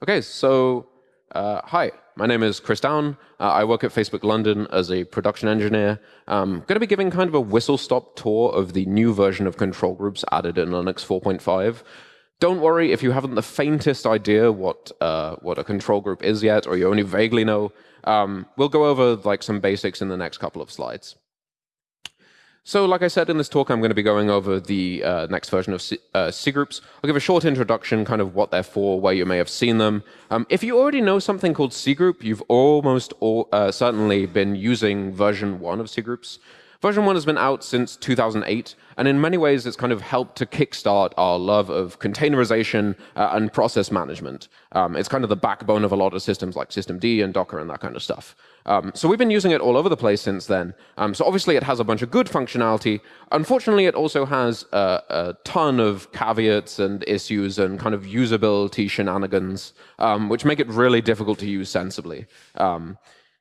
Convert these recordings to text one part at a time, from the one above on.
Okay, so uh, hi, my name is Chris Down. Uh, I work at Facebook London as a production engineer. I'm going to be giving kind of a whistle-stop tour of the new version of control groups added in Linux 4.5. Don't worry if you haven't the faintest idea what uh, what a control group is yet, or you only vaguely know. Um, we'll go over like some basics in the next couple of slides. So like I said in this talk, I'm going to be going over the uh, next version of C, uh, C, groups. I'll give a short introduction, kind of what they're for, where you may have seen them. Um, if you already know something called C group, you've almost all, uh, certainly been using version 1 of C groups. Version 1 has been out since 2008, and in many ways it's kind of helped to kickstart our love of containerization uh, and process management. Um, it's kind of the backbone of a lot of systems like systemd and Docker and that kind of stuff. Um, so we've been using it all over the place since then. Um, so obviously it has a bunch of good functionality. Unfortunately, it also has a, a ton of caveats and issues and kind of usability shenanigans, um, which make it really difficult to use sensibly.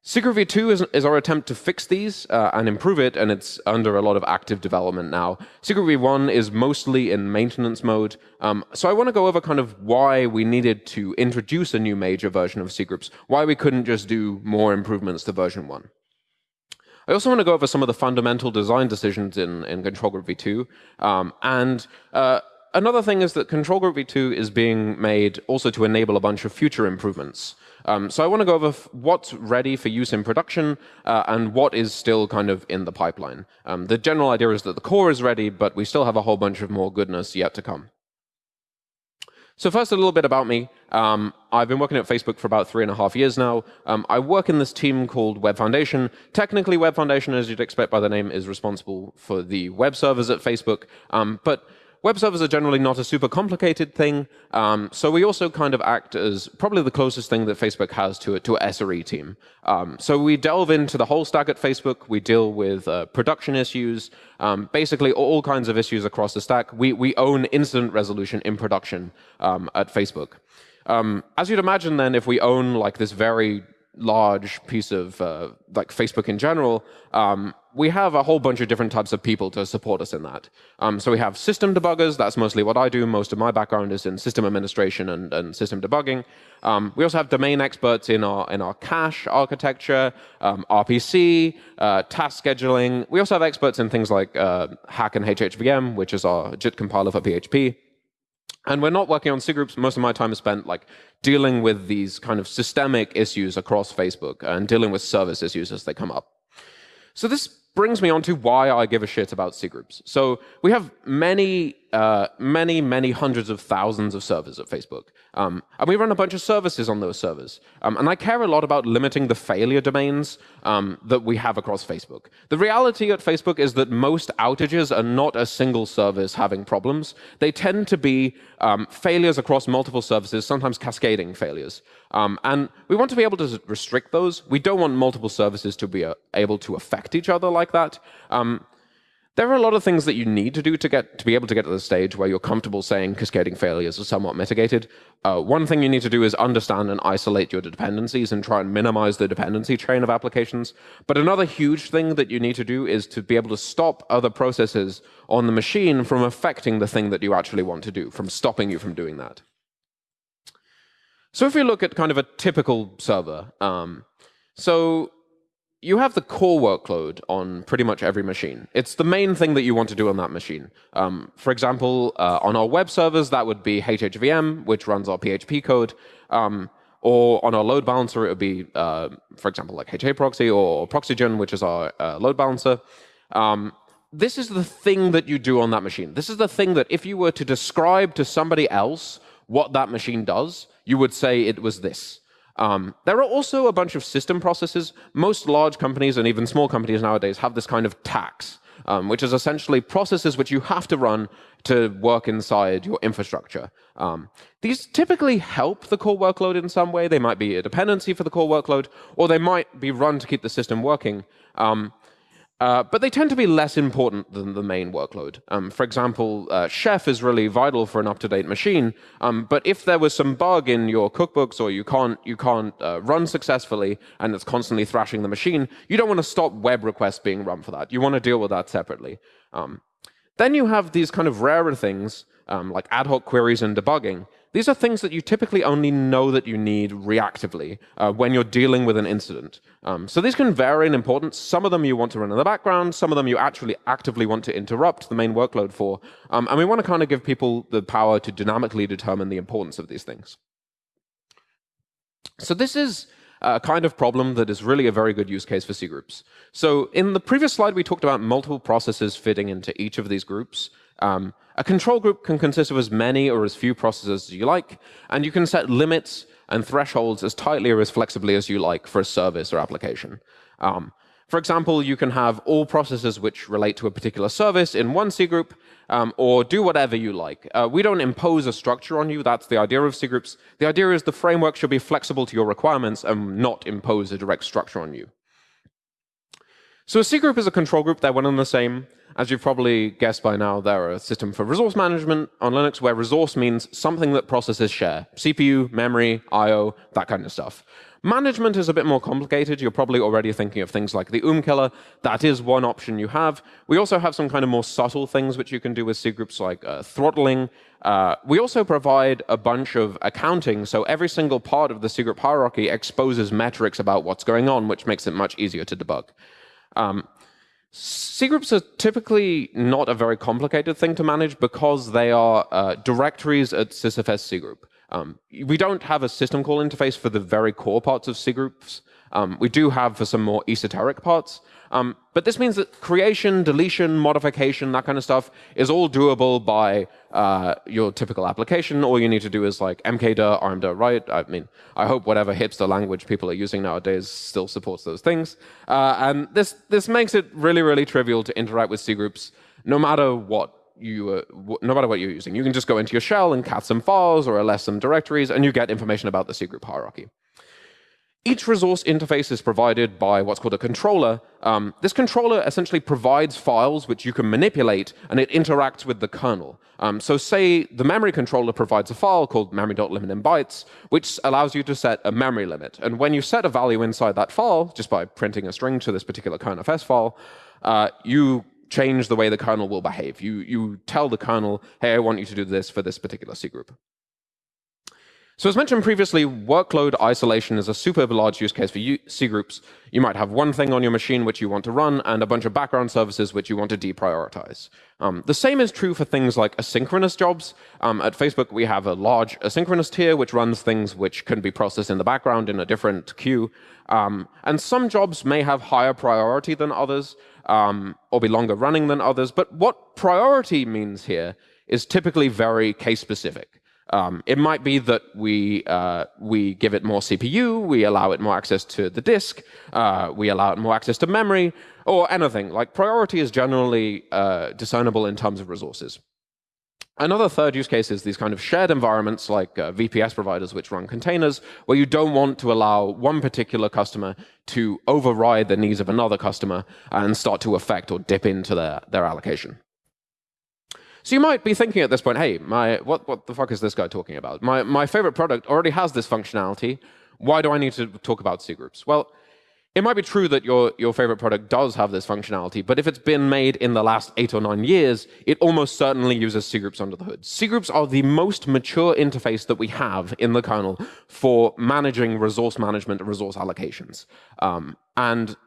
Secret v2 is, is, our attempt to fix these uh, and improve it, and it's under a lot of active development now. cgroup v1 is mostly in maintenance mode, um, so I want to go over kind of why we needed to introduce a new major version of cgroups, why we couldn't just do more improvements to version 1. I also want to go over some of the fundamental design decisions in, in Control Group v2, um, and uh, another thing is that Control Group v2 is being made also to enable a bunch of future improvements. Um, so I want to go over what's ready for use in production uh, and what is still kind of in the pipeline. Um, the general idea is that the core is ready, but we still have a whole bunch of more goodness yet to come. So first, a little bit about me. Um, I've been working at Facebook for about three and a half years now. Um, I work in this team called Web Foundation. Technically, Web Foundation, as you'd expect by the name, is responsible for the web servers at Facebook. Um, but Web servers are generally not a super complicated thing, um, so we also kind of act as probably the closest thing that Facebook has to, to a SRE team. Um, so we delve into the whole stack at Facebook. We deal with uh, production issues, um, basically all kinds of issues across the stack. We, we own incident resolution in production um, at Facebook. Um, as you'd imagine then, if we own like this very large piece of uh, like Facebook in general, um, we have a whole bunch of different types of people to support us in that. Um, so we have system debuggers. That's mostly what I do. Most of my background is in system administration and, and system debugging. Um, we also have domain experts in our in our cache architecture, um, RPC, uh, task scheduling. We also have experts in things like uh, Hack and HHVM, which is our JIT compiler for PHP. And we're not working on C groups. Most of my time is spent like dealing with these kind of systemic issues across Facebook and dealing with service issues as they come up. So this brings me on to why I give a shit about C groups. So we have many, uh, many, many hundreds of thousands of servers at Facebook. Um, and we run a bunch of services on those servers. Um, and I care a lot about limiting the failure domains um, that we have across Facebook. The reality at Facebook is that most outages are not a single service having problems. They tend to be um, failures across multiple services, sometimes cascading failures. Um, and we want to be able to restrict those. We don't want multiple services to be uh, able to affect each other like that. Um, there are a lot of things that you need to do to get to be able to get to the stage where you're comfortable saying cascading failures are somewhat mitigated. Uh, one thing you need to do is understand and isolate your dependencies and try and minimize the dependency train of applications. But another huge thing that you need to do is to be able to stop other processes on the machine from affecting the thing that you actually want to do, from stopping you from doing that. So if we look at kind of a typical server, um, so you have the core workload on pretty much every machine. It's the main thing that you want to do on that machine. Um, for example, uh, on our web servers, that would be HHVM, which runs our PHP code. Um, or on our load balancer, it would be, uh, for example, like HAProxy or Proxygen, which is our uh, load balancer. Um, this is the thing that you do on that machine. This is the thing that if you were to describe to somebody else what that machine does, you would say it was this. Um, there are also a bunch of system processes. Most large companies and even small companies nowadays have this kind of tax, um, which is essentially processes which you have to run to work inside your infrastructure. Um, these typically help the core workload in some way. They might be a dependency for the core workload, or they might be run to keep the system working. Uh, but they tend to be less important than the main workload. Um, for example, uh, Chef is really vital for an up-to-date machine, um, but if there was some bug in your cookbooks or you can't, you can't uh, run successfully and it's constantly thrashing the machine, you don't want to stop web requests being run for that. You want to deal with that separately. Um, then you have these kind of rarer things, um, like ad hoc queries and debugging. These are things that you typically only know that you need reactively uh, when you're dealing with an incident. Um, so these can vary in importance. Some of them you want to run in the background. Some of them you actually actively want to interrupt the main workload for. Um, and we want to kind of give people the power to dynamically determine the importance of these things. So this is a kind of problem that is really a very good use case for C groups. So in the previous slide, we talked about multiple processes fitting into each of these groups. Um, a control group can consist of as many or as few processes as you like, and you can set limits and thresholds as tightly or as flexibly as you like for a service or application. Um, for example, you can have all processes which relate to a particular service in one C group, um, or do whatever you like. Uh, we don't impose a structure on you. That's the idea of C groups. The idea is the framework should be flexible to your requirements and not impose a direct structure on you. So a C group is a control group. They're one and the same. As you've probably guessed by now, they're a system for resource management on Linux where resource means something that processes share. CPU, memory, I.O., that kind of stuff. Management is a bit more complicated. You're probably already thinking of things like the OOM killer. That is one option you have. We also have some kind of more subtle things which you can do with C groups like uh, throttling. Uh, we also provide a bunch of accounting, so every single part of the C group hierarchy exposes metrics about what's going on, which makes it much easier to debug. Um, C groups are typically not a very complicated thing to manage because they are uh, directories at sysfs C group. Um, we don't have a system call interface for the very core parts of C groups. Um, we do have for some more esoteric parts. Um, but this means that creation, deletion, modification, that kind of stuff is all doable by uh, your typical application. All you need to do is like mkdir, rmdir, write. I mean, I hope whatever hipster language people are using nowadays still supports those things. Uh, and this, this makes it really, really trivial to interact with C groups, no matter what you, uh, no matter what you're using. You can just go into your shell and cat some files or ls some directories, and you get information about the C group hierarchy. Each resource interface is provided by what's called a controller. Um, this controller essentially provides files which you can manipulate, and it interacts with the kernel. Um, so say the memory controller provides a file called memory.limit in bytes, which allows you to set a memory limit. And when you set a value inside that file, just by printing a string to this particular kernelfs file, uh, you change the way the kernel will behave. You, you tell the kernel, hey, I want you to do this for this particular C group. So as mentioned previously, workload isolation is a super large use case for C groups. You might have one thing on your machine which you want to run and a bunch of background services which you want to deprioritize. Um, the same is true for things like asynchronous jobs. Um, at Facebook, we have a large asynchronous tier which runs things which can be processed in the background in a different queue. Um, and some jobs may have higher priority than others um, or be longer running than others. But what priority means here is typically very case specific. Um, it might be that we, uh, we give it more CPU, we allow it more access to the disk, uh, we allow it more access to memory, or anything. Like priority is generally uh, discernible in terms of resources. Another third use case is these kind of shared environments like uh, VPS providers which run containers, where you don't want to allow one particular customer to override the needs of another customer and start to affect or dip into their, their allocation. So you might be thinking at this point, hey, my, what, what the fuck is this guy talking about? My, my favorite product already has this functionality. Why do I need to talk about C groups? Well, it might be true that your, your favorite product does have this functionality, but if it's been made in the last eight or nine years, it almost certainly uses C groups under the hood. C groups are the most mature interface that we have in the kernel for managing resource management and resource allocations. Um, and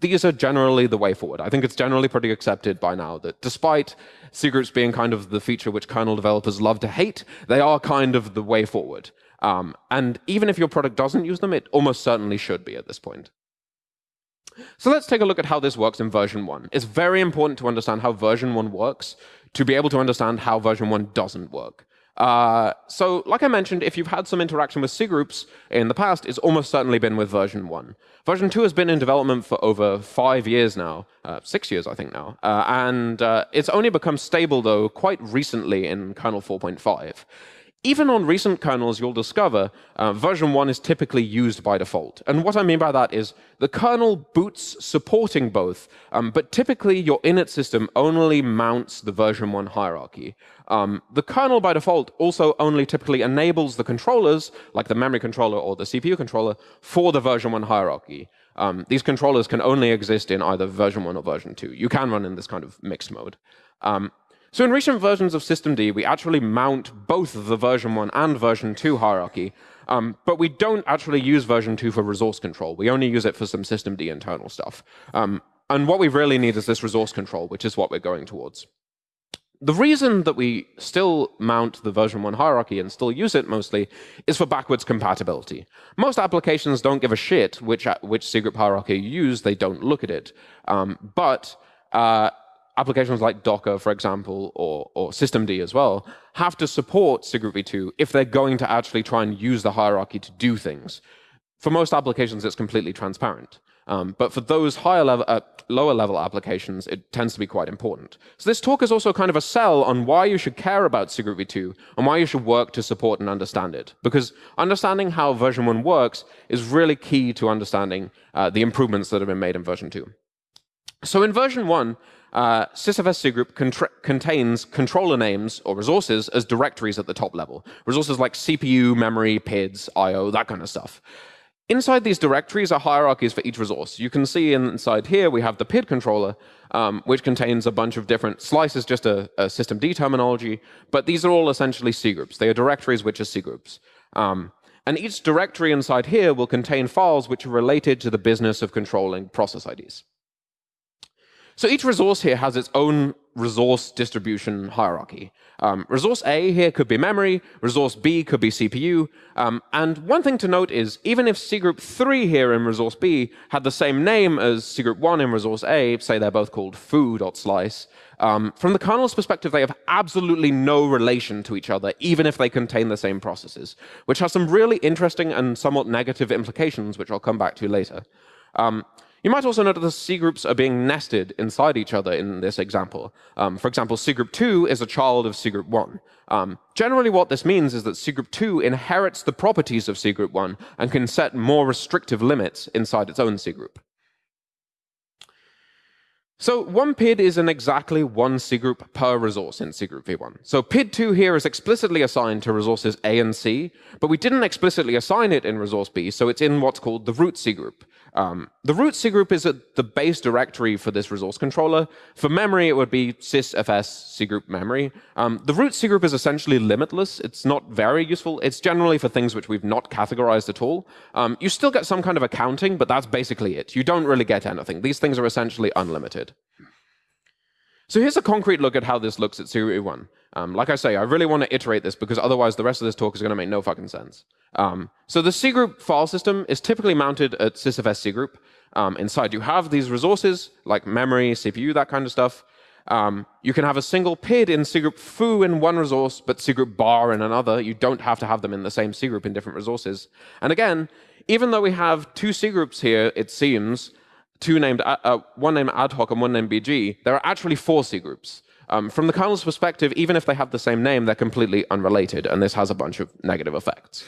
these are generally the way forward. I think it's generally pretty accepted by now that despite cgroups being kind of the feature which kernel developers love to hate, they are kind of the way forward. Um, and even if your product doesn't use them, it almost certainly should be at this point. So let's take a look at how this works in version 1. It's very important to understand how version 1 works to be able to understand how version 1 doesn't work. Uh, so like I mentioned, if you've had some interaction with C groups in the past, it's almost certainly been with version 1. Version 2 has been in development for over five years now, uh, six years I think now, uh, and uh, it's only become stable though quite recently in kernel 4.5. Even on recent kernels, you'll discover uh, version 1 is typically used by default. And what I mean by that is the kernel boots supporting both, um, but typically your init system only mounts the version 1 hierarchy. Um, the kernel by default also only typically enables the controllers, like the memory controller or the CPU controller, for the version 1 hierarchy. Um, these controllers can only exist in either version 1 or version 2. You can run in this kind of mixed mode. Um, so in recent versions of systemd, we actually mount both the version 1 and version 2 hierarchy, um, but we don't actually use version 2 for resource control. We only use it for some systemd internal stuff. Um, and what we really need is this resource control, which is what we're going towards. The reason that we still mount the version 1 hierarchy and still use it mostly is for backwards compatibility. Most applications don't give a shit which, which cgroup hierarchy you use, they don't look at it. Um, but uh, applications like Docker, for example, or, or systemd as well, have to support cgroup v2 if they're going to actually try and use the hierarchy to do things. For most applications, it's completely transparent. Um, but for those higher level, uh, lower level applications, it tends to be quite important. So this talk is also kind of a sell on why you should care about cgroup v2 and why you should work to support and understand it. Because understanding how version 1 works is really key to understanding uh, the improvements that have been made in version 2. So in version 1, uh, sysfs cgroup contains controller names or resources as directories at the top level. Resources like CPU, memory, PIDs, I.O., that kind of stuff. Inside these directories are hierarchies for each resource. You can see inside here we have the PID controller, um, which contains a bunch of different slices, just a, a D terminology, but these are all essentially C groups. They are directories which are C groups. Um, and each directory inside here will contain files which are related to the business of controlling process IDs. So each resource here has its own resource distribution hierarchy. Um, resource A here could be memory, resource B could be CPU, um, and one thing to note is even if cgroup 3 here in resource B had the same name as cgroup 1 in resource A, say they're both called foo.slice, um, from the kernel's perspective, they have absolutely no relation to each other, even if they contain the same processes, which has some really interesting and somewhat negative implications, which I'll come back to later. Um, you might also note that the C groups are being nested inside each other in this example. Um, for example, C group 2 is a child of C group 1. Um, generally, what this means is that C group 2 inherits the properties of C group 1 and can set more restrictive limits inside its own C group. So one PID is in exactly one C group per resource in C group v1. So PID2 here is explicitly assigned to resources A and C, but we didn't explicitly assign it in resource B, so it's in what's called the root cgroup. Um, the root cgroup is the base directory for this resource controller. For memory, it would be sysfs cgroup memory. Um, the root cgroup is essentially limitless. It's not very useful. It's generally for things which we've not categorized at all. Um, you still get some kind of accounting, but that's basically it. You don't really get anything. These things are essentially unlimited. So here's a concrete look at how this looks at cgroup v1. Um, like I say, I really want to iterate this because otherwise the rest of this talk is going to make no fucking sense. Um, so the cgroup file system is typically mounted at sysfs cgroup. Um, inside you have these resources like memory, CPU, that kind of stuff. Um, you can have a single PID in cgroup foo in one resource, but cgroup bar in another. You don't have to have them in the same cgroup in different resources. And again, even though we have two cgroups here, it seems, two named, uh, uh one named ad hoc and one named BG, there are actually four cgroups. Um, from the kernel's perspective, even if they have the same name, they're completely unrelated, and this has a bunch of negative effects.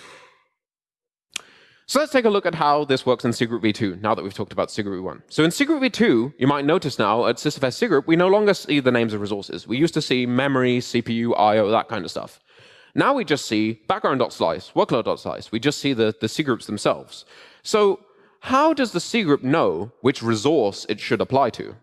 So let's take a look at how this works in cgroup v2, now that we've talked about cgroup v1. So in cgroup v2, you might notice now at sysfs cgroup, we no longer see the names of resources. We used to see memory, CPU, I.O., that kind of stuff. Now we just see background.slice, workload.slice. We just see the, the cgroups themselves. So how does the C group know which resource it should apply to?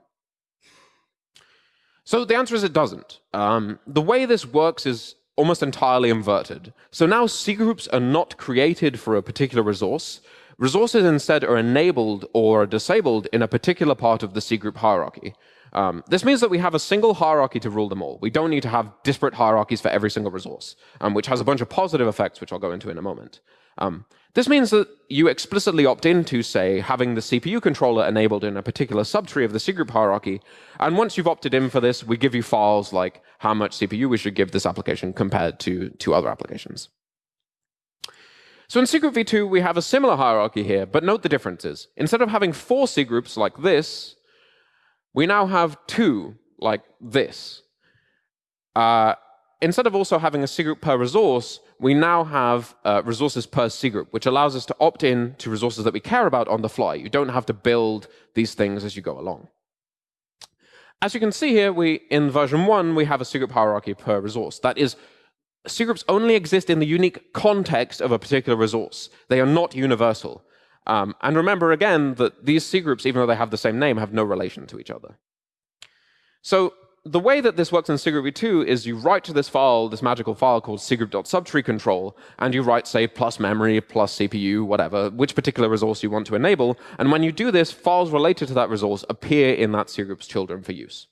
So the answer is it doesn't. Um, the way this works is almost entirely inverted. So now C groups are not created for a particular resource. Resources instead are enabled or disabled in a particular part of the C group hierarchy. Um, this means that we have a single hierarchy to rule them all. We don't need to have disparate hierarchies for every single resource, um, which has a bunch of positive effects, which I'll go into in a moment. Um, this means that you explicitly opt into, say, having the CPU controller enabled in a particular subtree of the cgroup hierarchy. And once you've opted in for this, we give you files like how much CPU we should give this application compared to, to other applications. So in cgroup v2, we have a similar hierarchy here, but note the differences. Instead of having four cgroups like this, we now have two like this. Uh, instead of also having a cgroup per resource, we now have uh, resources per cgroup, which allows us to opt in to resources that we care about on the fly. You don't have to build these things as you go along. As you can see here, we in version 1, we have a cgroup hierarchy per resource. That is, C groups only exist in the unique context of a particular resource. They are not universal. Um, and remember again that these C groups, even though they have the same name, have no relation to each other. So the way that this works in cgroup2 is you write to this file, this magical file called cgroup.subtree control, and you write, say, plus memory, plus CPU, whatever, which particular resource you want to enable. And when you do this, files related to that resource appear in that cgroup's children for use.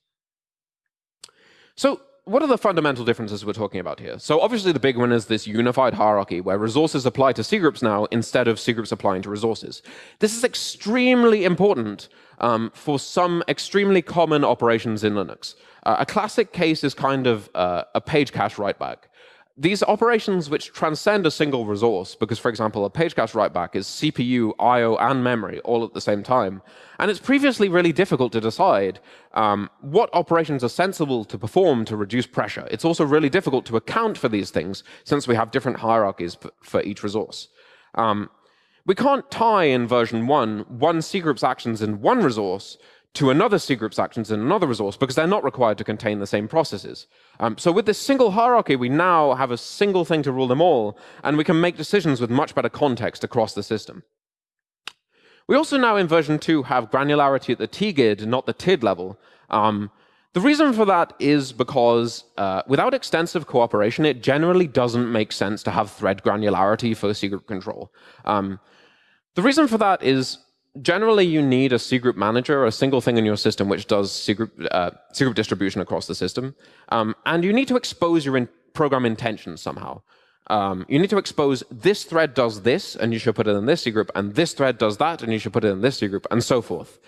So what are the fundamental differences we're talking about here? So obviously the big one is this unified hierarchy where resources apply to cgroups now instead of cgroups applying to resources. This is extremely important um, for some extremely common operations in Linux. Uh, a classic case is kind of uh, a page cache writeback these operations which transcend a single resource, because, for example, a page cache writeback is CPU, I.O., and memory all at the same time. And it's previously really difficult to decide um, what operations are sensible to perform to reduce pressure. It's also really difficult to account for these things, since we have different hierarchies for each resource. Um, we can't tie in version 1 one cgroup's actions in one resource to another cgroup's actions in another resource because they're not required to contain the same processes. Um, so with this single hierarchy, we now have a single thing to rule them all, and we can make decisions with much better context across the system. We also now in version 2 have granularity at the tgid, not the tid level. Um, the reason for that is because uh, without extensive cooperation, it generally doesn't make sense to have thread granularity for cgroup control. Um, the reason for that is generally you need a cgroup manager, a single thing in your system which does cgroup, uh, cgroup distribution across the system. Um, and you need to expose your in program intentions somehow. Um, you need to expose this thread does this, and you should put it in this cgroup, and this thread does that, and you should put it in this cgroup, and so forth.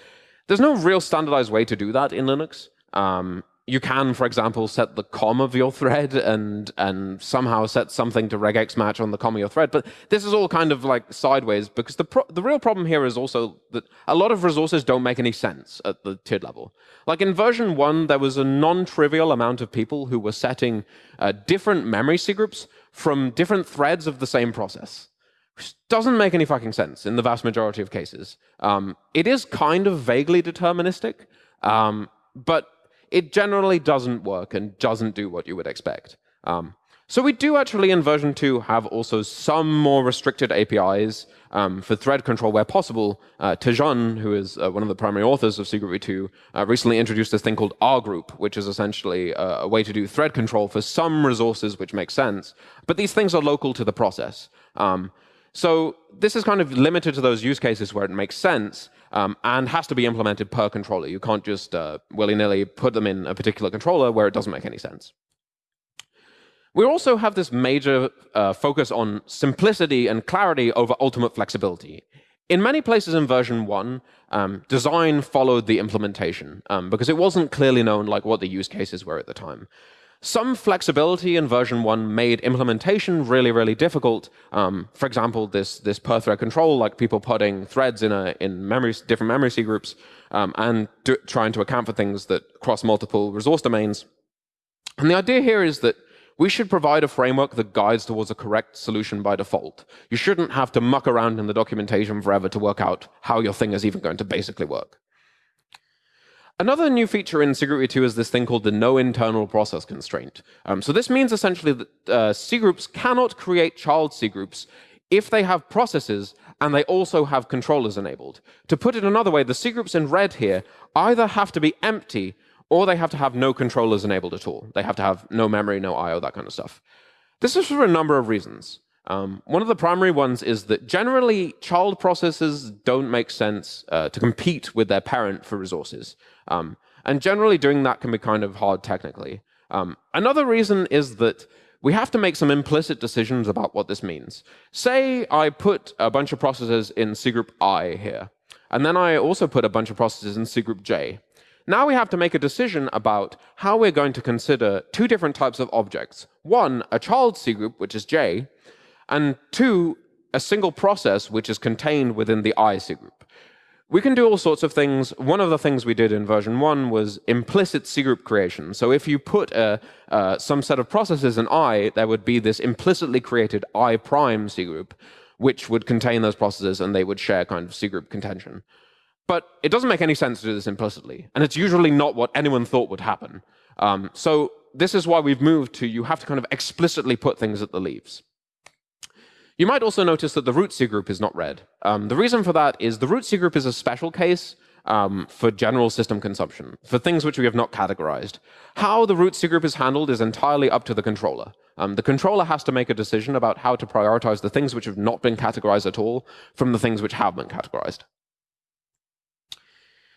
There's no real standardized way to do that in Linux. Um, you can, for example, set the comm of your thread and and somehow set something to regex match on the comm of your thread. But this is all kind of like sideways because the the real problem here is also that a lot of resources don't make any sense at the TID level. Like in version one, there was a non-trivial amount of people who were setting uh, different memory cgroups from different threads of the same process. Which doesn't make any fucking sense in the vast majority of cases. Um, it is kind of vaguely deterministic, um, but it generally doesn't work and doesn't do what you would expect. Um, so we do actually in version 2 have also some more restricted APIs um, for thread control where possible. Uh, Tejun, who is uh, one of the primary authors of cgroup 2, uh, recently introduced this thing called R group, which is essentially uh, a way to do thread control for some resources which makes sense. But these things are local to the process. Um, so this is kind of limited to those use cases where it makes sense um, and has to be implemented per controller. You can't just uh, willy-nilly put them in a particular controller where it doesn't make any sense. We also have this major uh, focus on simplicity and clarity over ultimate flexibility. In many places in version 1, um, design followed the implementation um, because it wasn't clearly known like what the use cases were at the time. Some flexibility in version 1 made implementation really, really difficult. Um, for example, this, this per thread control, like people putting threads in, a, in memory, different memory C groups um, and do, trying to account for things that cross multiple resource domains. And the idea here is that we should provide a framework that guides towards a correct solution by default. You shouldn't have to muck around in the documentation forever to work out how your thing is even going to basically work. Another new feature in cgroup 2 is this thing called the no internal process constraint. Um, so this means essentially that uh, cgroups cannot create child cgroups if they have processes and they also have controllers enabled. To put it another way, the cgroups in red here either have to be empty or they have to have no controllers enabled at all. They have to have no memory, no I.O., that kind of stuff. This is for a number of reasons. Um, one of the primary ones is that generally child processes don't make sense uh, to compete with their parent for resources. Um, and generally doing that can be kind of hard technically. Um, another reason is that we have to make some implicit decisions about what this means. Say I put a bunch of processes in cgroup I here, and then I also put a bunch of processes in cgroup J. Now we have to make a decision about how we're going to consider two different types of objects. One, a child cgroup, which is J, and two, a single process which is contained within the I cgroup. We can do all sorts of things. One of the things we did in version 1 was implicit cgroup creation. So if you put a, uh, some set of processes in I, there would be this implicitly created I prime cgroup, which would contain those processes and they would share kind of cgroup contention. But it doesn't make any sense to do this implicitly. And it's usually not what anyone thought would happen. Um, so this is why we've moved to you have to kind of explicitly put things at the leaves. You might also notice that the root C group is not red. Um, the reason for that is the root C group is a special case um, for general system consumption, for things which we have not categorized. How the root C group is handled is entirely up to the controller. Um, the controller has to make a decision about how to prioritize the things which have not been categorized at all from the things which have been categorized.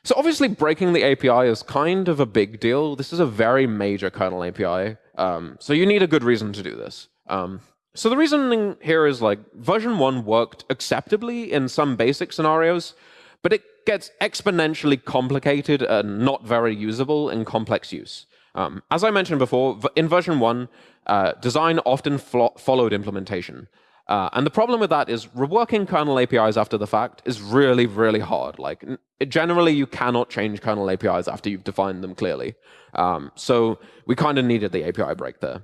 So obviously, breaking the API is kind of a big deal. This is a very major kernel API. Um, so you need a good reason to do this. Um, so the reasoning here is like version 1 worked acceptably in some basic scenarios, but it gets exponentially complicated and not very usable in complex use. Um, as I mentioned before, in version 1, uh, design often followed implementation. Uh, and the problem with that is reworking kernel APIs after the fact is really, really hard. Like generally, you cannot change kernel APIs after you've defined them clearly. Um, so we kind of needed the API break there.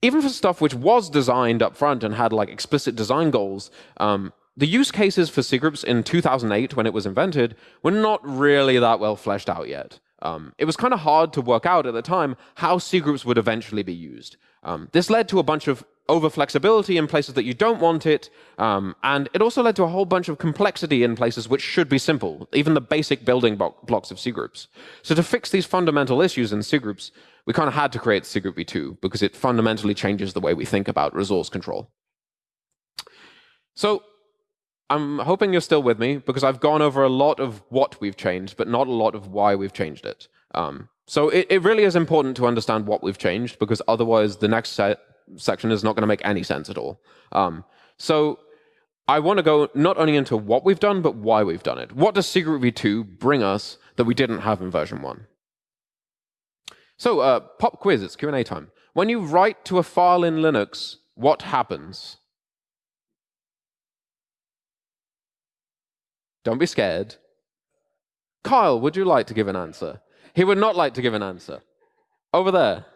Even for stuff which was designed up front and had like explicit design goals, um, the use cases for cgroups in 2008, when it was invented, were not really that well fleshed out yet. Um, it was kind of hard to work out at the time how cgroups would eventually be used. Um, this led to a bunch of over flexibility in places that you don't want it, um, and it also led to a whole bunch of complexity in places which should be simple, even the basic building blocks of cgroups. So to fix these fundamental issues in cgroups, we kind of had to create cgroup v2 because it fundamentally changes the way we think about resource control. So I'm hoping you're still with me because I've gone over a lot of what we've changed, but not a lot of why we've changed it. Um, so it, it, really is important to understand what we've changed because otherwise the next section is not going to make any sense at all. Um, so I want to go not only into what we've done, but why we've done it. What does cgroup v2 bring us that we didn't have in version 1? So uh, pop quiz, it's Q&A time. When you write to a file in Linux, what happens? Don't be scared. Kyle, would you like to give an answer? He would not like to give an answer. Over there.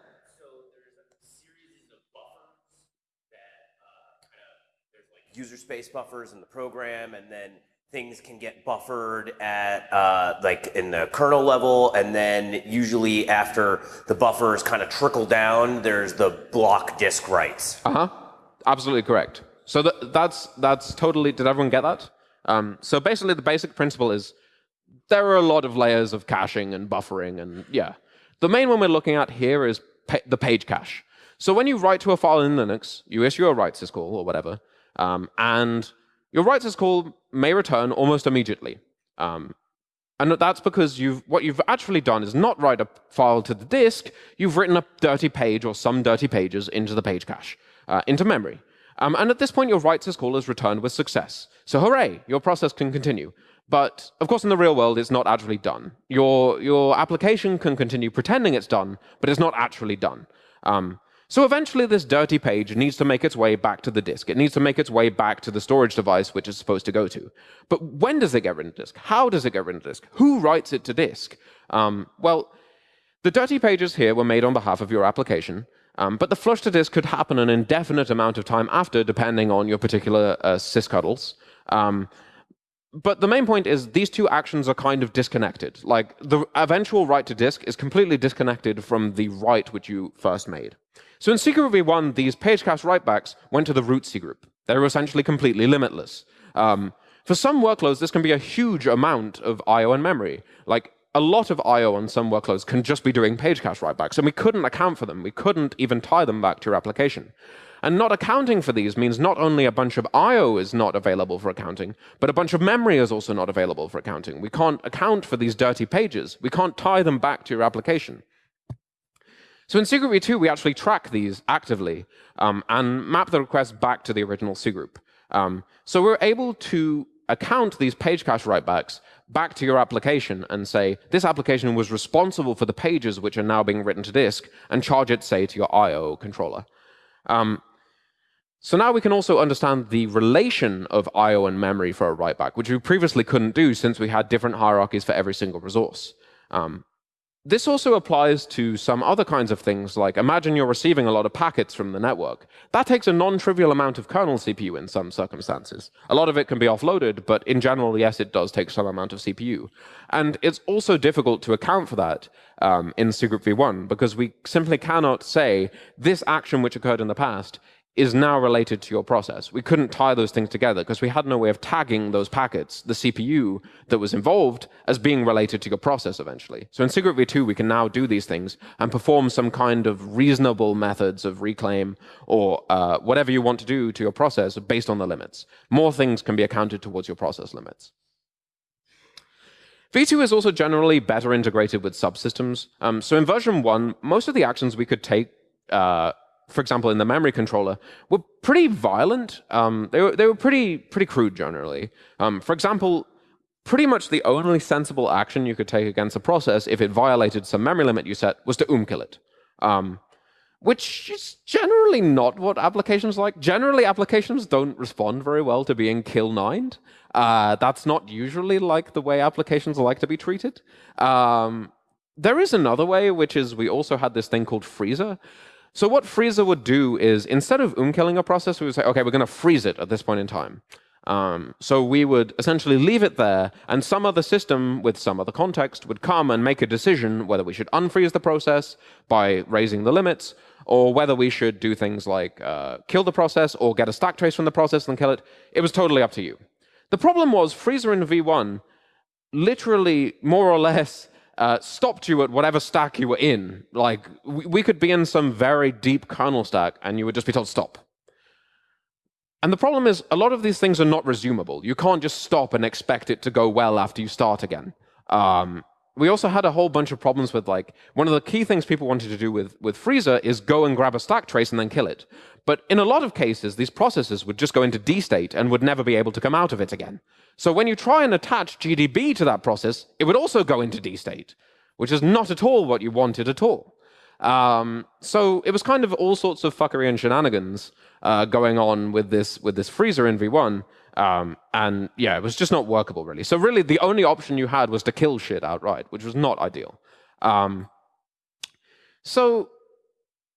user space buffers in the program, and then things can get buffered at uh, like in the kernel level, and then usually after the buffers kind of trickle down, there's the block disk writes. Uh huh. Absolutely correct. So th that's that's totally. Did everyone get that? Um, so basically, the basic principle is there are a lot of layers of caching and buffering, and yeah. The main one we're looking at here is pa the page cache. So when you write to a file in Linux, you issue a write syscall or whatever, um, and your write syscall may return almost immediately. Um, and that's because you've, what you've actually done is not write a file to the disk, you've written a dirty page or some dirty pages into the page cache, uh, into memory. Um, and at this point, your write syscall is returned with success. So hooray, your process can continue. But of course, in the real world, it's not actually done. Your, your application can continue pretending it's done, but it's not actually done. Um, so eventually this dirty page needs to make its way back to the disk. It needs to make its way back to the storage device which it's supposed to go to. But when does it get written to disk? How does it get written to disk? Who writes it to disk? Um, well, the dirty pages here were made on behalf of your application, um, but the flush to disk could happen an indefinite amount of time after, depending on your particular uh, sysctls. Um, but the main point is these two actions are kind of disconnected. Like the eventual write to disk is completely disconnected from the write which you first made. So in cgroup v1, these page cache writebacks went to the root cgroup. They were essentially completely limitless. Um, for some workloads, this can be a huge amount of I.O. and memory. Like a lot of I.O. on some workloads can just be doing page cache writebacks, and we couldn't account for them. We couldn't even tie them back to your application. And not accounting for these means not only a bunch of I.O. is not available for accounting, but a bunch of memory is also not available for accounting. We can't account for these dirty pages. We can't tie them back to your application. So in cgroup v2, we actually track these actively um, and map the request back to the original cgroup. Um, so we're able to account these page cache writebacks back to your application and say, this application was responsible for the pages which are now being written to disk, and charge it, say, to your I.O. controller. Um, so now we can also understand the relation of I.O. and memory for a writeback, which we previously couldn't do since we had different hierarchies for every single resource. Um, this also applies to some other kinds of things, like imagine you're receiving a lot of packets from the network. That takes a non-trivial amount of kernel CPU in some circumstances. A lot of it can be offloaded, but in general, yes, it does take some amount of CPU. And it's also difficult to account for that um, in cgroup v1, because we simply cannot say this action which occurred in the past is now related to your process. We couldn't tie those things together because we had no way of tagging those packets, the CPU that was involved, as being related to your process eventually. So in cgroup v2, we can now do these things and perform some kind of reasonable methods of reclaim or uh, whatever you want to do to your process based on the limits. More things can be accounted towards your process limits. V2 is also generally better integrated with subsystems. Um, so in version 1, most of the actions we could take uh, for example, in the memory controller, were pretty violent. Um, they, were, they were pretty, pretty crude generally. Um, for example, pretty much the only sensible action you could take against a process if it violated some memory limit you set was to OOM kill it. Um, which is generally not what applications like. Generally, applications don't respond very well to being kill-9'd. Uh, that's not usually like the way applications like to be treated. Um, there is another way, which is we also had this thing called freezer, so what freezer would do is instead of OOM killing a process, we would say, OK, we're going to freeze it at this point in time. Um, so we would essentially leave it there, and some other system with some other context would come and make a decision whether we should unfreeze the process by raising the limits, or whether we should do things like uh, kill the process or get a stack trace from the process and kill it. It was totally up to you. The problem was freezer in v1 literally more or less uh, stopped you at whatever stack you were in. Like, we, we could be in some very deep kernel stack, and you would just be told stop. And the problem is, a lot of these things are not resumable. You can't just stop and expect it to go well after you start again. Um, we also had a whole bunch of problems with like, one of the key things people wanted to do with, with Freezer is go and grab a stack trace and then kill it. But in a lot of cases, these processes would just go into D state and would never be able to come out of it again. So when you try and attach GDB to that process, it would also go into D state, which is not at all what you wanted at all. Um, so it was kind of all sorts of fuckery and shenanigans uh, going on with this with this freezer in V1. Um, and yeah, it was just not workable, really. So really, the only option you had was to kill shit outright, which was not ideal. Um, so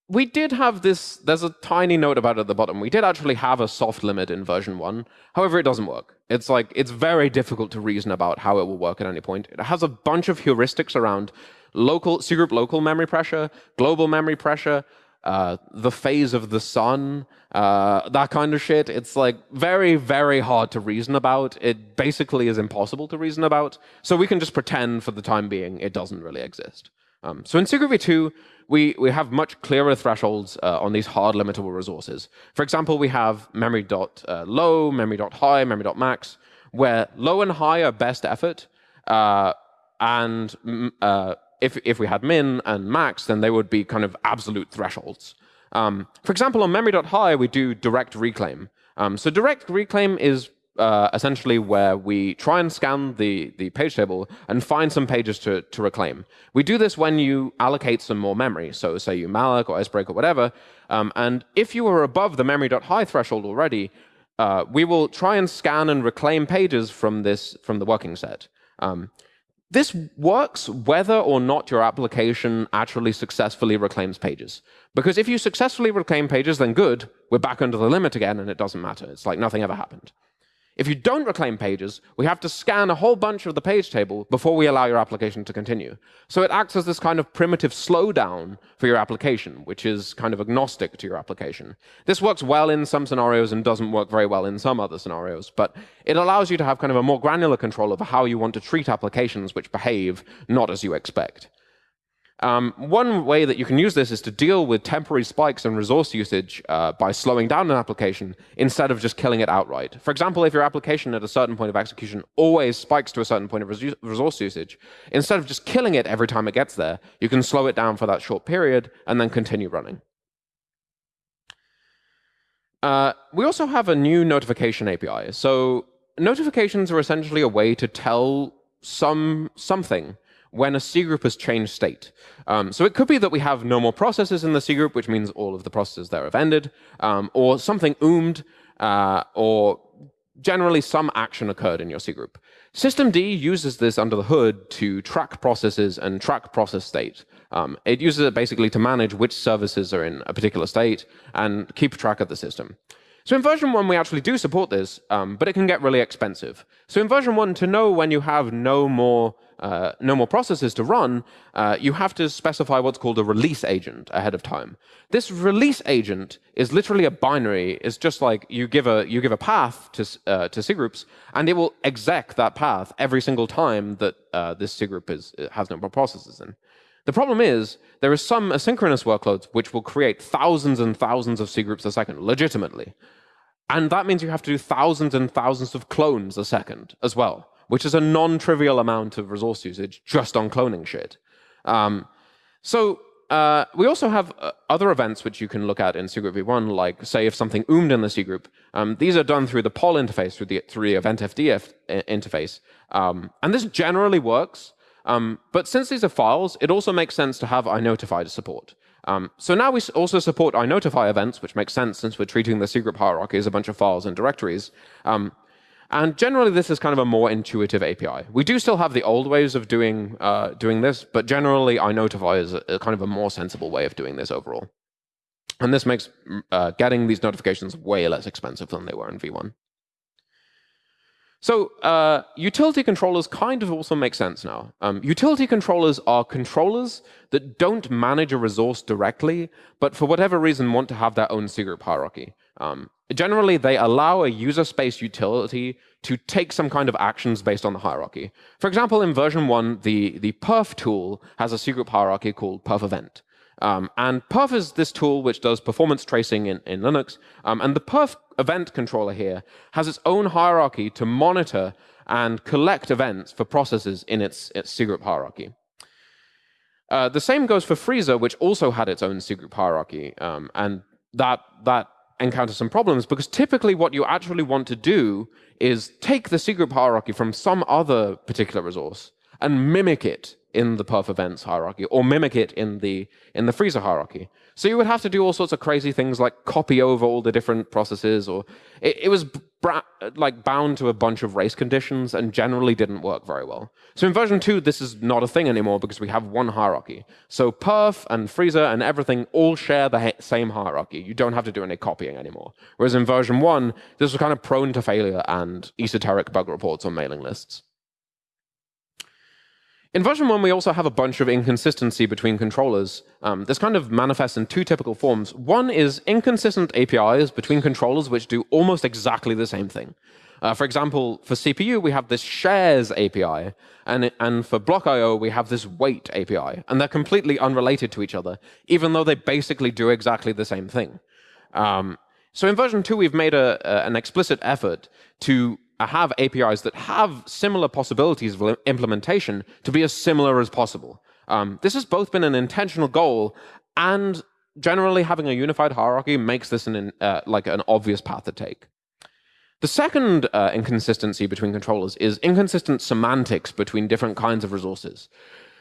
we did have this, there's a tiny note about it at the bottom. We did actually have a soft limit in version 1. However, it doesn't work. It's like, it's very difficult to reason about how it will work at any point. It has a bunch of heuristics around local, cgroup local memory pressure, global memory pressure, uh, the phase of the sun, uh, that kind of shit. It's like very, very hard to reason about. It basically is impossible to reason about. So we can just pretend for the time being it doesn't really exist. Um, so in cgroup v2, we, we have much clearer thresholds uh, on these hard limitable resources. For example, we have memory dot uh, low, memory dot high, memory dot max, where low and high are best effort, uh, and uh, if, if we had min and max, then they would be kind of absolute thresholds. Um, for example, on memory dot high, we do direct reclaim. Um, so direct reclaim is uh, essentially where we try and scan the, the page table and find some pages to, to reclaim. We do this when you allocate some more memory. So say you malloc or sbreak or whatever. Um, and if you are above the memory.high threshold already, uh, we will try and scan and reclaim pages from this from the working set. Um, this works whether or not your application actually successfully reclaims pages. Because if you successfully reclaim pages, then good, we're back under the limit again, and it doesn't matter. It's like nothing ever happened. If you don't reclaim pages, we have to scan a whole bunch of the page table before we allow your application to continue. So it acts as this kind of primitive slowdown for your application, which is kind of agnostic to your application. This works well in some scenarios and doesn't work very well in some other scenarios, but it allows you to have kind of a more granular control over how you want to treat applications which behave not as you expect. Um, one way that you can use this is to deal with temporary spikes in resource usage uh, by slowing down an application instead of just killing it outright. For example, if your application at a certain point of execution always spikes to a certain point of res resource usage, instead of just killing it every time it gets there, you can slow it down for that short period and then continue running. Uh, we also have a new notification API. So notifications are essentially a way to tell some something when a C group has changed state. Um, so it could be that we have no more processes in the C group, which means all of the processes there have ended, um, or something oomed, uh, or generally some action occurred in your C group. Systemd uses this under the hood to track processes and track process state. Um, it uses it basically to manage which services are in a particular state and keep track of the system. So in version 1, we actually do support this, um, but it can get really expensive. So in version 1, to know when you have no more uh, no more processes to run, uh, you have to specify what's called a release agent ahead of time. This release agent is literally a binary. It's just like you give a you give a path to uh, to cgroups, and it will exec that path every single time that uh, this cgroup is has no more processes in. The problem is there are some asynchronous workloads which will create thousands and thousands of cgroups a second, legitimately. And that means you have to do thousands and thousands of clones a second as well, which is a non-trivial amount of resource usage just on cloning shit. Um, so uh, we also have uh, other events which you can look at in cgroup v1, like say if something oomed in the cgroup. Um, these are done through the poll interface, through the, through the eventfd interface. Um, and this generally works. Um, but since these are files, it also makes sense to have inotify support. Um, so now we also support inotify events, which makes sense since we're treating the cgroup hierarchy as a bunch of files and directories. Um, and generally, this is kind of a more intuitive API. We do still have the old ways of doing, uh, doing this, but generally, inotify is a, a, kind of a more sensible way of doing this overall. And this makes uh, getting these notifications way less expensive than they were in V1. So uh, utility controllers kind of also make sense now. Um, utility controllers are controllers that don't manage a resource directly, but for whatever reason want to have their own cgroup hierarchy. Um, generally, they allow a user space utility to take some kind of actions based on the hierarchy. For example, in version 1, the, the perf tool has a cgroup hierarchy called perf event. Um, and perf is this tool which does performance tracing in, in Linux. Um, and the perf event controller here has its own hierarchy to monitor and collect events for processes in its, its cgroup hierarchy. Uh, the same goes for Freezer, which also had its own cgroup hierarchy. Um, and that, that encounters some problems because typically what you actually want to do is take the cgroup hierarchy from some other particular resource and mimic it in the perf events hierarchy or mimic it in the in the freezer hierarchy. So you would have to do all sorts of crazy things like copy over all the different processes or it, it was like bound to a bunch of race conditions and generally didn't work very well. So in version 2 this is not a thing anymore because we have one hierarchy. So perf and freezer and everything all share the same hierarchy. You don't have to do any copying anymore. Whereas in version 1 this was kind of prone to failure and esoteric bug reports on mailing lists. In version 1, we also have a bunch of inconsistency between controllers. Um, this kind of manifests in two typical forms. One is inconsistent APIs between controllers which do almost exactly the same thing. Uh, for example, for CPU, we have this shares API, and, and for block IO, we have this weight API. And they're completely unrelated to each other, even though they basically do exactly the same thing. Um, so in version 2, we've made a, a, an explicit effort to have APIs that have similar possibilities of implementation to be as similar as possible. Um, this has both been an intentional goal and generally having a unified hierarchy makes this an, uh, like an obvious path to take. The second uh, inconsistency between controllers is inconsistent semantics between different kinds of resources.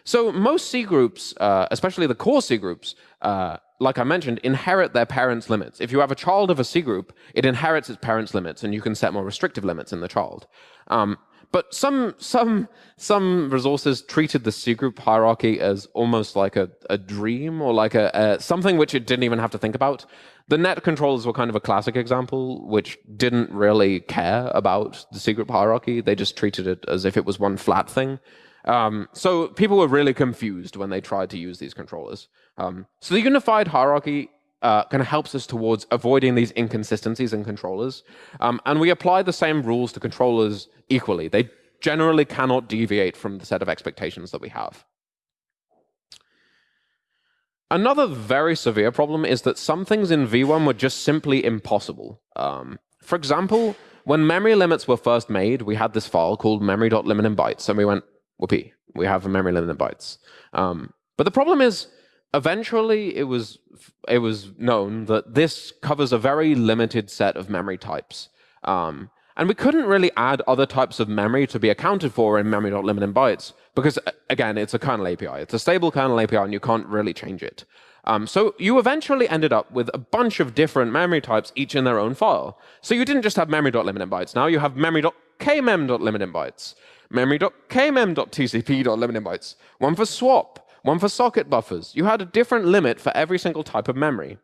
So most cgroups, uh, especially the core cgroups, uh, like I mentioned, inherit their parents' limits. If you have a child of a cgroup, it inherits its parents' limits, and you can set more restrictive limits in the child. Um, but some some some resources treated the cgroup hierarchy as almost like a, a dream or like a, a, something which it didn't even have to think about. The net controllers were kind of a classic example, which didn't really care about the cgroup hierarchy. They just treated it as if it was one flat thing. Um, so people were really confused when they tried to use these controllers. Um, so the unified hierarchy uh, kind of helps us towards avoiding these inconsistencies in controllers. Um, and we apply the same rules to controllers equally. They generally cannot deviate from the set of expectations that we have. Another very severe problem is that some things in V1 were just simply impossible. Um, for example, when memory limits were first made, we had this file called memory.limit in bytes, and we went, whoopee, we have a memory limit in bytes. Um, but the problem is, eventually it was, it was known that this covers a very limited set of memory types. Um, and we couldn't really add other types of memory to be accounted for in memory.limit in bytes, because again, it's a kernel API. It's a stable kernel API, and you can't really change it. Um, so you eventually ended up with a bunch of different memory types, each in their own file. So you didn't just have memory.limit in bytes. Now you have memory.kmem.limit in bytes memory.kmem.tcp.limit bytes, one for swap, one for socket buffers. You had a different limit for every single type of memory.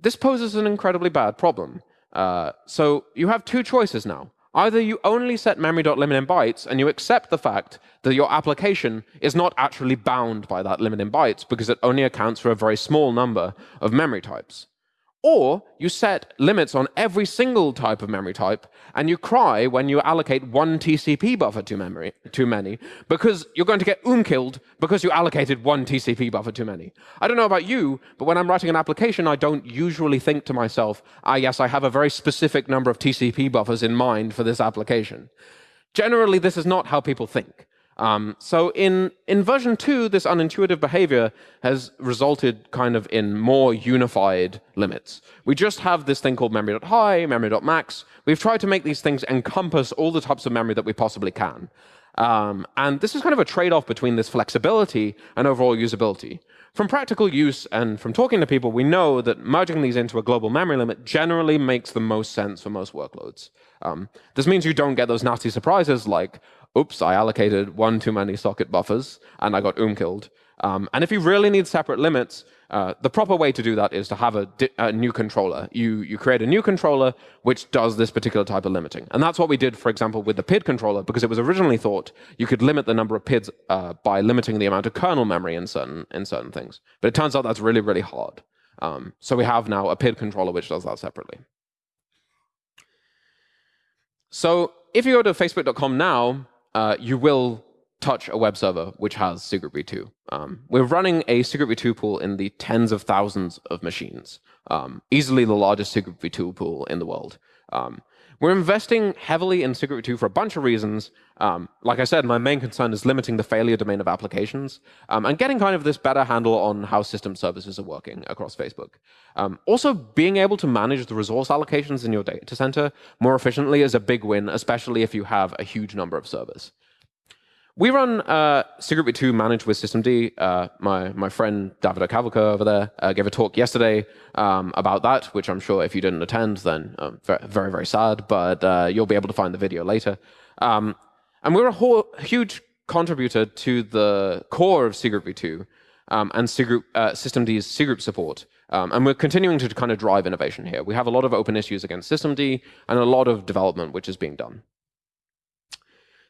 This poses an incredibly bad problem. Uh, so you have two choices now. Either you only set memory.limit in bytes and you accept the fact that your application is not actually bound by that limit in bytes because it only accounts for a very small number of memory types. Or you set limits on every single type of memory type, and you cry when you allocate one TCP buffer to memory too many, because you're going to get OOM killed because you allocated one TCP buffer too many. I don't know about you, but when I'm writing an application, I don't usually think to myself, ah, yes, I have a very specific number of TCP buffers in mind for this application. Generally, this is not how people think. Um, so in, in version 2, this unintuitive behavior has resulted kind of in more unified limits. We just have this thing called memory.high, memory.max. We've tried to make these things encompass all the types of memory that we possibly can. Um, and this is kind of a trade-off between this flexibility and overall usability. From practical use and from talking to people, we know that merging these into a global memory limit generally makes the most sense for most workloads. Um, this means you don't get those nasty surprises like, oops, I allocated one too many socket buffers, and I got oom killed. Um, and if you really need separate limits, uh, the proper way to do that is to have a, a, new controller. You, you create a new controller which does this particular type of limiting. And that's what we did, for example, with the PID controller, because it was originally thought you could limit the number of PIDs uh, by limiting the amount of kernel memory in certain, in certain things. But it turns out that's really, really hard. Um, so we have now a PID controller which does that separately. So if you go to facebook.com now, uh, you will touch a web server which has cgroup v2. Um, we're running a cgroup v2 pool in the tens of thousands of machines, um, easily the largest cgroup v2 pool in the world. Um, we're investing heavily in cgroup v2 for a bunch of reasons. Um, like I said, my main concern is limiting the failure domain of applications um, and getting kind of this better handle on how system services are working across Facebook. Um, also, being able to manage the resource allocations in your data center more efficiently is a big win, especially if you have a huge number of servers. We run uh, cgroup v2 managed with systemd. Uh, my, my friend David Cavalca over there uh, gave a talk yesterday um, about that, which I'm sure if you didn't attend, then um, very, very sad, but uh, you'll be able to find the video later. Um, and we're a huge contributor to the core of cgroup v2 um, and Cgroup, uh, systemd's cgroup support. Um, and we're continuing to kind of drive innovation here. We have a lot of open issues against systemd and a lot of development which is being done.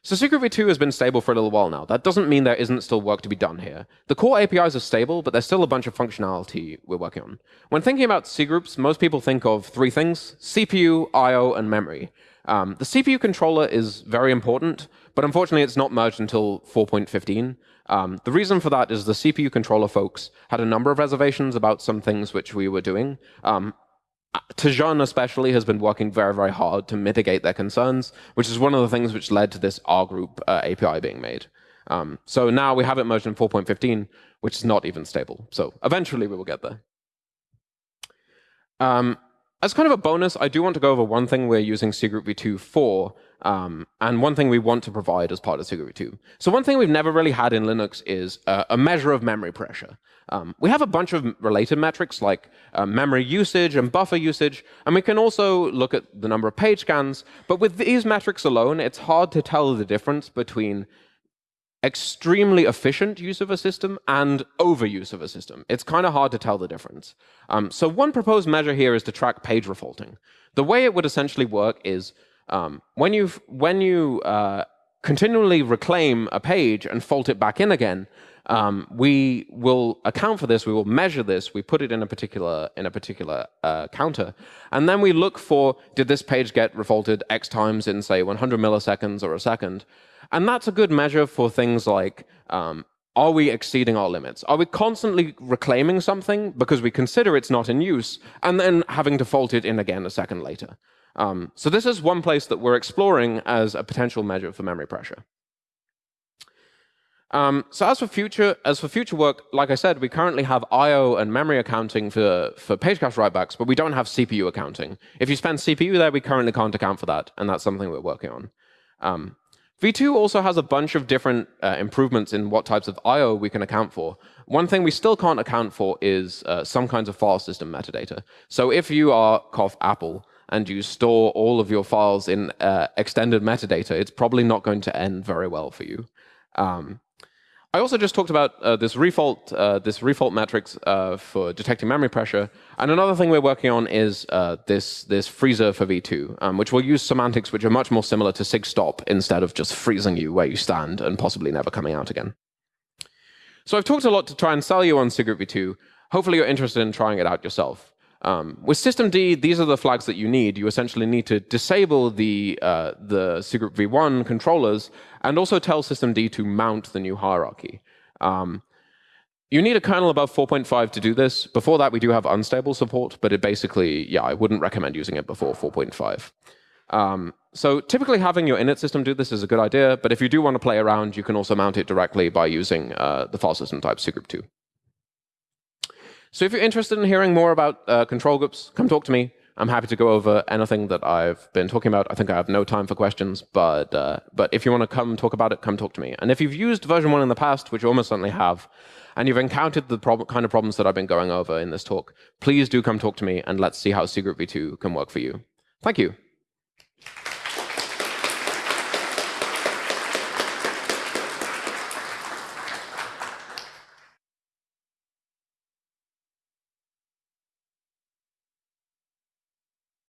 So cgroup v2 has been stable for a little while now. That doesn't mean there isn't still work to be done here. The core APIs are stable, but there's still a bunch of functionality we're working on. When thinking about cgroups, most people think of three things, CPU, I.O., and memory. Um, the CPU controller is very important, but unfortunately it's not merged until 4.15. Um, the reason for that is the CPU controller folks had a number of reservations about some things which we were doing. Um, Tejun especially has been working very, very hard to mitigate their concerns, which is one of the things which led to this rgroup uh, API being made. Um, so now we have it merged in 4.15, which is not even stable. So eventually we will get there. Um, as kind of a bonus, I do want to go over one thing we're using cgroup v2 for, um, and one thing we want to provide as part of cgroup v2. So one thing we've never really had in Linux is uh, a measure of memory pressure. Um, we have a bunch of related metrics like uh, memory usage and buffer usage, and we can also look at the number of page scans. But with these metrics alone, it's hard to tell the difference between extremely efficient use of a system and overuse of a system. It's kind of hard to tell the difference. Um, so one proposed measure here is to track page refaulting. The way it would essentially work is um, when, you when you uh, continually reclaim a page and fault it back in again, um, we will account for this, we will measure this, we put it in a particular, in a particular uh, counter, and then we look for, did this page get refaulted X times in, say, 100 milliseconds or a second? And that's a good measure for things like, um, are we exceeding our limits? Are we constantly reclaiming something because we consider it's not in use, and then having to fault it in again a second later? Um, so this is one place that we're exploring as a potential measure for memory pressure. Um, so as for future as for future work, like I said, we currently have I/O and memory accounting for for page cache writebacks, but we don't have CPU accounting. If you spend CPU there, we currently can't account for that, and that's something we're working on. Um, V2 also has a bunch of different uh, improvements in what types of I/O we can account for. One thing we still can't account for is uh, some kinds of file system metadata. So if you are cough Apple and you store all of your files in uh, extended metadata, it's probably not going to end very well for you. Um, I also just talked about uh, this refault, uh, this refault metrics uh, for detecting memory pressure. And another thing we're working on is uh, this, this freezer for V2, um, which will use semantics which are much more similar to sigstop instead of just freezing you where you stand and possibly never coming out again. So I've talked a lot to try and sell you on cgroup v2. Hopefully you're interested in trying it out yourself. Um, with systemd, these are the flags that you need. You essentially need to disable the, uh, the cgroup v1 controllers and also tell systemd to mount the new hierarchy. Um, you need a kernel above 4.5 to do this. Before that, we do have unstable support, but it basically, yeah, I wouldn't recommend using it before 4.5. Um, so typically having your init system do this is a good idea, but if you do want to play around, you can also mount it directly by using uh, the file system type cgroup2. So if you're interested in hearing more about uh, control groups, come talk to me. I'm happy to go over anything that I've been talking about. I think I have no time for questions, but uh, but if you want to come talk about it, come talk to me. And if you've used version one in the past, which you almost certainly have, and you've encountered the kind of problems that I've been going over in this talk, please do come talk to me, and let's see how cgroup v2 can work for you. Thank you.